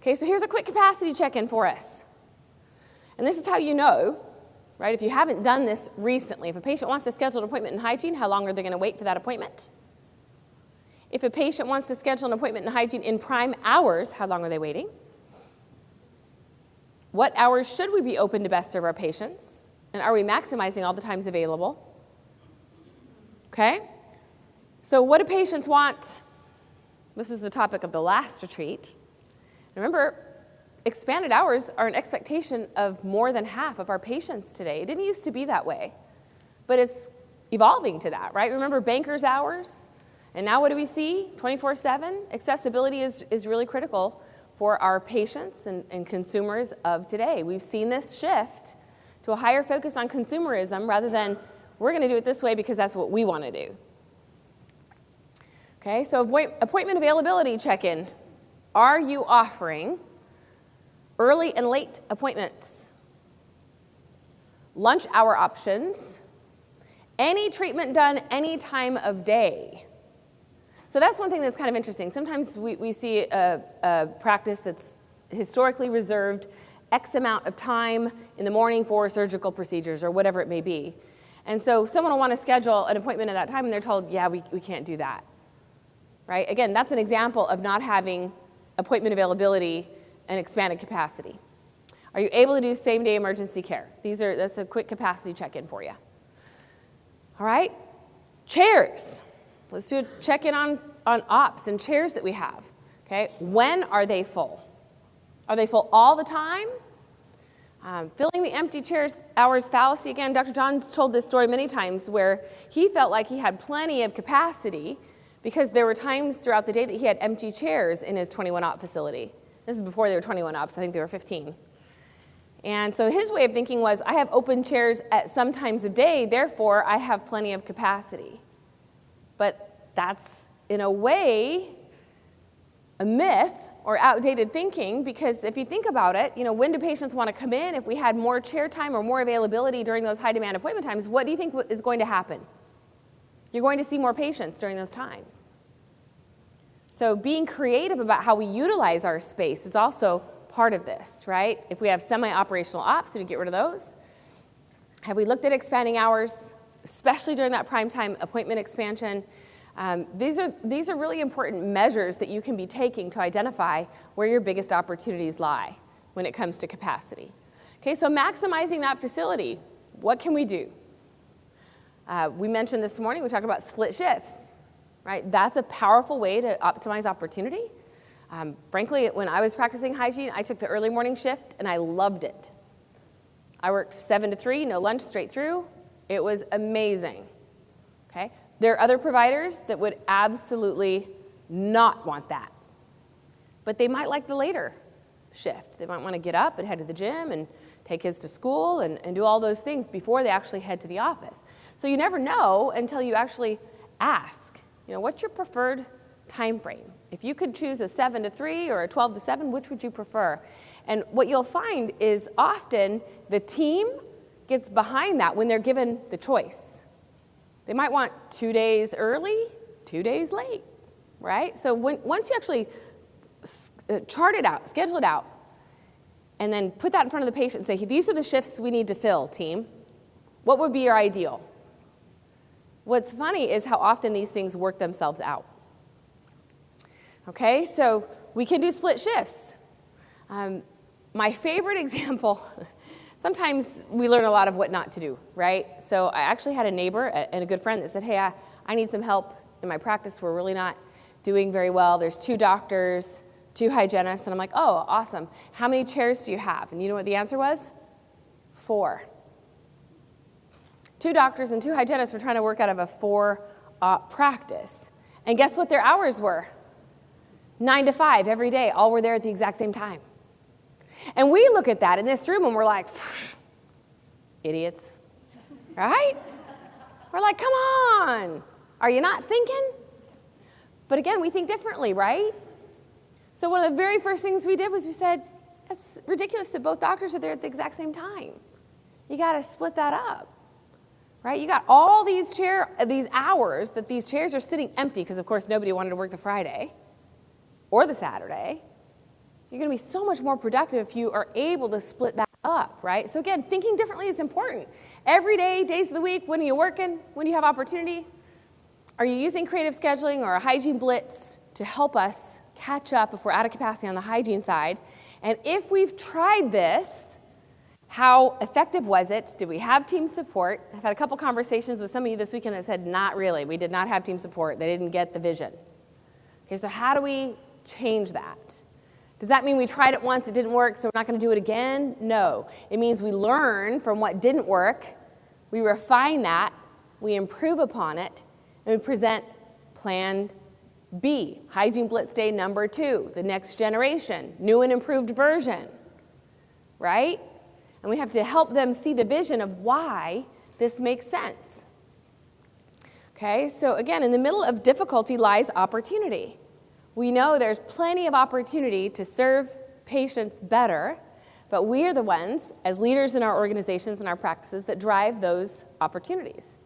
Okay, so here's a quick capacity check-in for us. And this is how you know, right, if you haven't done this recently. If a patient wants to schedule an appointment in hygiene, how long are they going to wait for that appointment? If a patient wants to schedule an appointment in hygiene in prime hours, how long are they waiting? What hours should we be open to best serve our patients? And are we maximizing all the times available? Okay? So what do patients want? This is the topic of the last retreat. Remember, expanded hours are an expectation of more than half of our patients today. It didn't used to be that way, but it's evolving to that, right? Remember banker's hours? And now what do we see? 24-7? Accessibility is, is really critical for our patients and, and consumers of today. We've seen this shift to a higher focus on consumerism rather than we're going to do it this way because that's what we want to do. Okay, so appointment availability check-in. Are you offering early and late appointments, lunch hour options, any treatment done any time of day? So that's one thing that's kind of interesting. Sometimes we, we see a, a practice that's historically reserved X amount of time in the morning for surgical procedures or whatever it may be. And so someone will want to schedule an appointment at that time and they're told, yeah, we, we can't do that. Right? Again, that's an example of not having appointment availability and expanded capacity. Are you able to do same day emergency care? These are, that's a quick capacity check-in for you. All right, chairs. Let's do a check-in on, on ops and chairs that we have. Okay, when are they full? Are they full all the time? Um, filling the empty chairs hours fallacy again. Dr. Johns told this story many times where he felt like he had plenty of capacity because there were times throughout the day that he had empty chairs in his 21 op facility. This is before they were 21 ops, I think they were 15. And so his way of thinking was, I have open chairs at some times of day, therefore I have plenty of capacity. But that's, in a way, a myth or outdated thinking because if you think about it, you know, when do patients want to come in? If we had more chair time or more availability during those high demand appointment times, what do you think is going to happen? You're going to see more patients during those times. So being creative about how we utilize our space is also part of this, right? If we have semi-operational ops, do we get rid of those? Have we looked at expanding hours? especially during that prime time appointment expansion. Um, these, are, these are really important measures that you can be taking to identify where your biggest opportunities lie when it comes to capacity. Okay, so maximizing that facility, what can we do? Uh, we mentioned this morning, we talked about split shifts, right? That's a powerful way to optimize opportunity. Um, frankly, when I was practicing hygiene, I took the early morning shift and I loved it. I worked seven to three, no lunch, straight through. It was amazing, okay? There are other providers that would absolutely not want that, but they might like the later shift. They might want to get up and head to the gym and take kids to school and, and do all those things before they actually head to the office. So you never know until you actually ask, you know, what's your preferred time frame? If you could choose a 7 to 3 or a 12 to 7, which would you prefer? And what you'll find is often the team gets behind that when they're given the choice. They might want two days early, two days late, right? So when, once you actually uh, chart it out, schedule it out, and then put that in front of the patient and say, these are the shifts we need to fill, team. What would be your ideal? What's funny is how often these things work themselves out. Okay, so we can do split shifts. Um, my favorite example sometimes we learn a lot of what not to do, right? So I actually had a neighbor and a good friend that said, hey, I, I need some help in my practice. We're really not doing very well. There's two doctors, two hygienists, and I'm like, oh, awesome. How many chairs do you have? And you know what the answer was? Four. Two doctors and two hygienists were trying to work out of a four uh, practice. And guess what their hours were? Nine to five every day, all were there at the exact same time. And we look at that in this room and we're like, idiots, right? We're like, come on, are you not thinking? But again, we think differently, right? So one of the very first things we did was we said, it's ridiculous that both doctors are there at the exact same time. You got to split that up, right? You got all these chair, these hours that these chairs are sitting empty because of course nobody wanted to work the Friday or the Saturday. You're going to be so much more productive if you are able to split that up, right? So again, thinking differently is important. Every day, days of the week, when are you working? When do you have opportunity? Are you using creative scheduling or a hygiene blitz to help us catch up if we're out of capacity on the hygiene side? And if we've tried this, how effective was it? Did we have team support? I've had a couple conversations with some of you this weekend that said, not really. We did not have team support. They didn't get the vision. Okay, so how do we change that? Does that mean we tried it once, it didn't work, so we're not going to do it again? No. It means we learn from what didn't work, we refine that, we improve upon it, and we present plan B, Hygiene Blitz Day number two, the next generation, new and improved version, right? And we have to help them see the vision of why this makes sense. Okay, so again, in the middle of difficulty lies opportunity. We know there's plenty of opportunity to serve patients better, but we are the ones, as leaders in our organizations and our practices, that drive those opportunities.